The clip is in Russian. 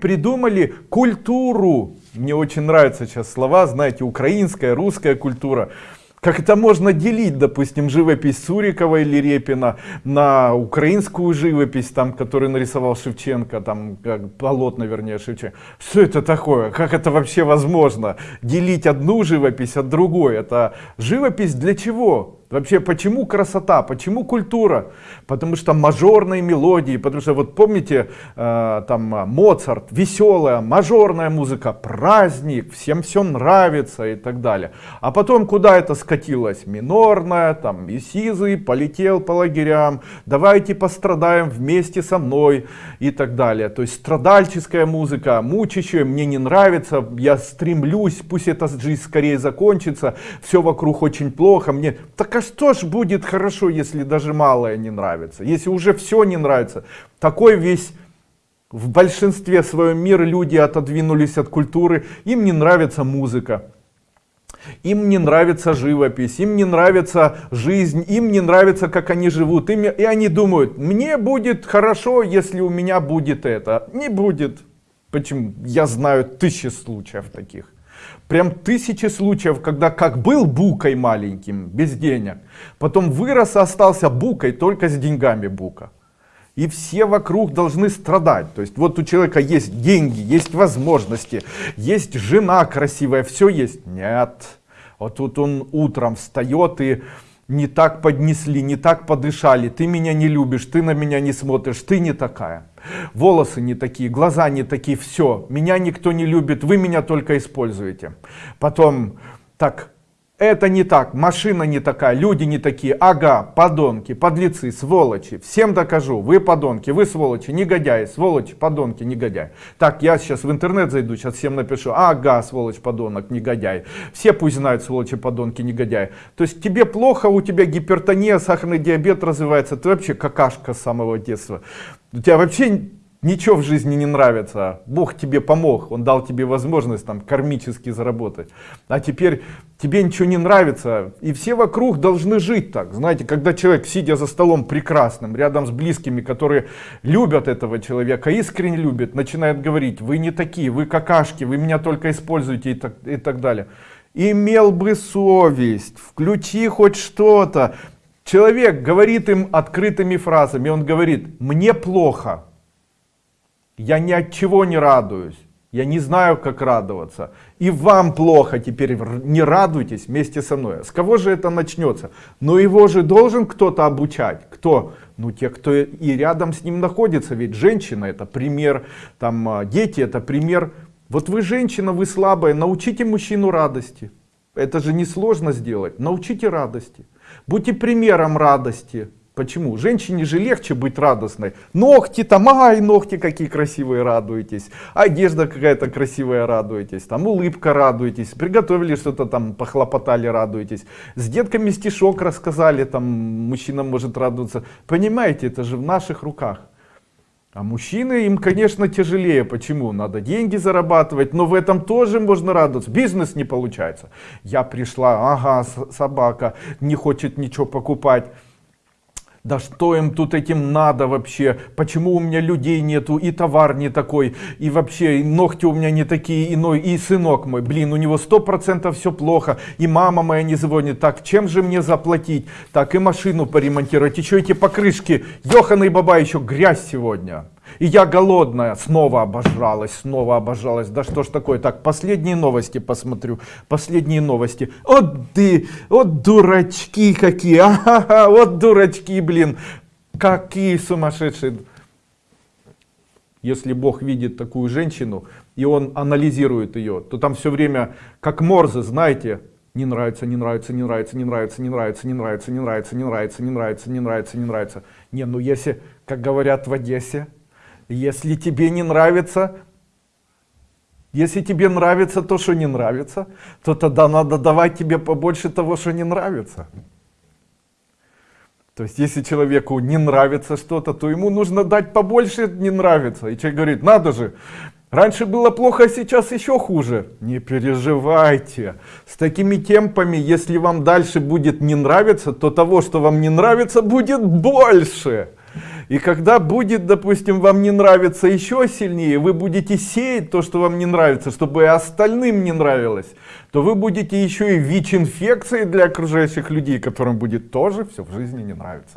придумали культуру. Мне очень нравятся сейчас слова, знаете, украинская, русская культура. Как это можно делить, допустим, живопись Сурикова или Репина на украинскую живопись, там, которую нарисовал Шевченко, там, как, полотна, вернее, Шевченко. Что это такое? Как это вообще возможно? Делить одну живопись от другой. Это живопись для чего? Вообще, почему красота, почему культура? Потому что мажорные мелодии, потому что вот помните, э, там Моцарт, веселая, мажорная музыка, праздник, всем все нравится и так далее. А потом куда это скатилось? Минорная, там и Сизый полетел по лагерям, давайте пострадаем вместе со мной и так далее. То есть страдальческая музыка, мучащая, мне не нравится, я стремлюсь, пусть эта жизнь скорее закончится, все вокруг очень плохо, мне такая что ж будет хорошо, если даже малое не нравится, если уже все не нравится. Такой весь в большинстве своем мира люди отодвинулись от культуры, им не нравится музыка. Им не нравится живопись, им не нравится жизнь, им не нравится, как они живут. Им, и они думают, мне будет хорошо, если у меня будет это. Не будет. Почему? Я знаю тысячи случаев таких. Прям тысячи случаев, когда как был букой маленьким, без денег, потом вырос и остался букой, только с деньгами бука. И все вокруг должны страдать. То есть вот у человека есть деньги, есть возможности, есть жена красивая, все есть. Нет. Вот тут он утром встает и не так поднесли, не так подышали, ты меня не любишь, ты на меня не смотришь, ты не такая. Волосы не такие, глаза не такие, все, меня никто не любит, вы меня только используете. Потом, так, это не так, машина не такая, люди не такие, ага, подонки, подлецы, сволочи, всем докажу, вы подонки, вы сволочи, негодяи, сволочи, подонки, негодяи. Так, я сейчас в интернет зайду, сейчас всем напишу, ага, сволочь, подонок, негодяй. Все пусть знают, сволочи, подонки, негодяи. То есть тебе плохо, у тебя гипертония, сахарный диабет развивается, ты вообще какашка с самого детства. У тебя вообще ничего в жизни не нравится, Бог тебе помог, Он дал тебе возможность там кармически заработать, а теперь тебе ничего не нравится, и все вокруг должны жить так, знаете, когда человек, сидя за столом прекрасным, рядом с близкими, которые любят этого человека, искренне любят, начинает говорить, вы не такие, вы какашки, вы меня только используете и так, и так далее. Имел бы совесть, включи хоть что-то. Человек говорит им открытыми фразами, он говорит, мне плохо, я ни от чего не радуюсь. Я не знаю, как радоваться. И вам плохо теперь, не радуйтесь вместе со мной. С кого же это начнется? Но его же должен кто-то обучать. Кто? Ну, те, кто и рядом с ним находится. Ведь женщина это пример, там а, дети это пример. Вот вы женщина, вы слабая, научите мужчину радости. Это же несложно сделать. Научите радости. Будьте примером радости. Почему? Женщине же легче быть радостной. Ногти там, ай, ногти какие красивые, радуетесь. Одежда какая-то красивая, радуетесь. Там улыбка, радуетесь. Приготовили что-то там, похлопотали, радуетесь. С детками стишок рассказали, там мужчина может радоваться. Понимаете, это же в наших руках. А мужчины, им, конечно, тяжелее. Почему? Надо деньги зарабатывать, но в этом тоже можно радоваться. Бизнес не получается. Я пришла, ага, собака не хочет ничего покупать. Да что им тут этим надо вообще? Почему у меня людей нету, и товар не такой, и вообще и ногти у меня не такие, иной, и сынок мой, блин, у него сто процентов все плохо, и мама моя не звонит, так, чем же мне заплатить? Так, и машину поремонтировать, еще эти покрышки, и Баба, еще грязь сегодня. И я голодная, снова обожралась, снова обожралась. Да что ж такое? Так, последние новости посмотрю. Последние новости. Вот ты, вот дурачки какие. Ага, вот дурачки, блин. Какие сумасшедшие. Если Бог видит такую женщину, и он анализирует ее, то там все время, как Морзе, знаете, не нравится, не нравится, не нравится, не нравится, не нравится, не нравится, не нравится, не нравится, не нравится, не нравится, не нравится. Не, ну если, как говорят в Одессе, если тебе не нравится, если тебе нравится то, что не нравится, то тогда надо давать тебе побольше того, что не нравится. То есть, если человеку не нравится что-то, то ему нужно дать побольше не нравится. И человек говорит, надо же, раньше было плохо, а сейчас еще хуже. Не переживайте. С такими темпами, если вам дальше будет не нравиться, то того, что вам не нравится, будет больше. И когда будет, допустим, вам не нравится еще сильнее, вы будете сеять то, что вам не нравится, чтобы и остальным не нравилось, то вы будете еще и ВИЧ-инфекцией для окружающих людей, которым будет тоже все в жизни не нравится.